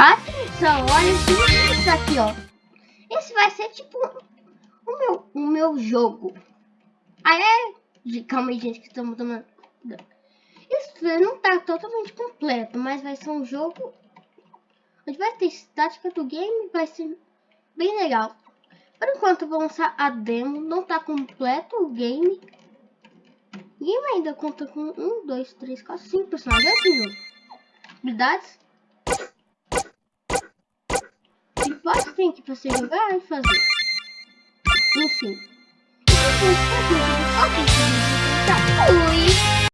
Atenção, olha isso aqui, ó. Esse vai ser tipo o meu, o meu jogo. Aí é... Calma aí, gente, que estamos tomando... Isso não tá totalmente completo, mas vai ser um jogo... Onde vai ter estática do game, vai ser bem legal. Por enquanto, vou lançar a demo. Não tá completo o game. O game ainda conta com 1, 2, 3, 4, 5 personagens. Assim, jogo. Habilidades. E vários aqui pra você jogar e fazer. Enfim. Fui!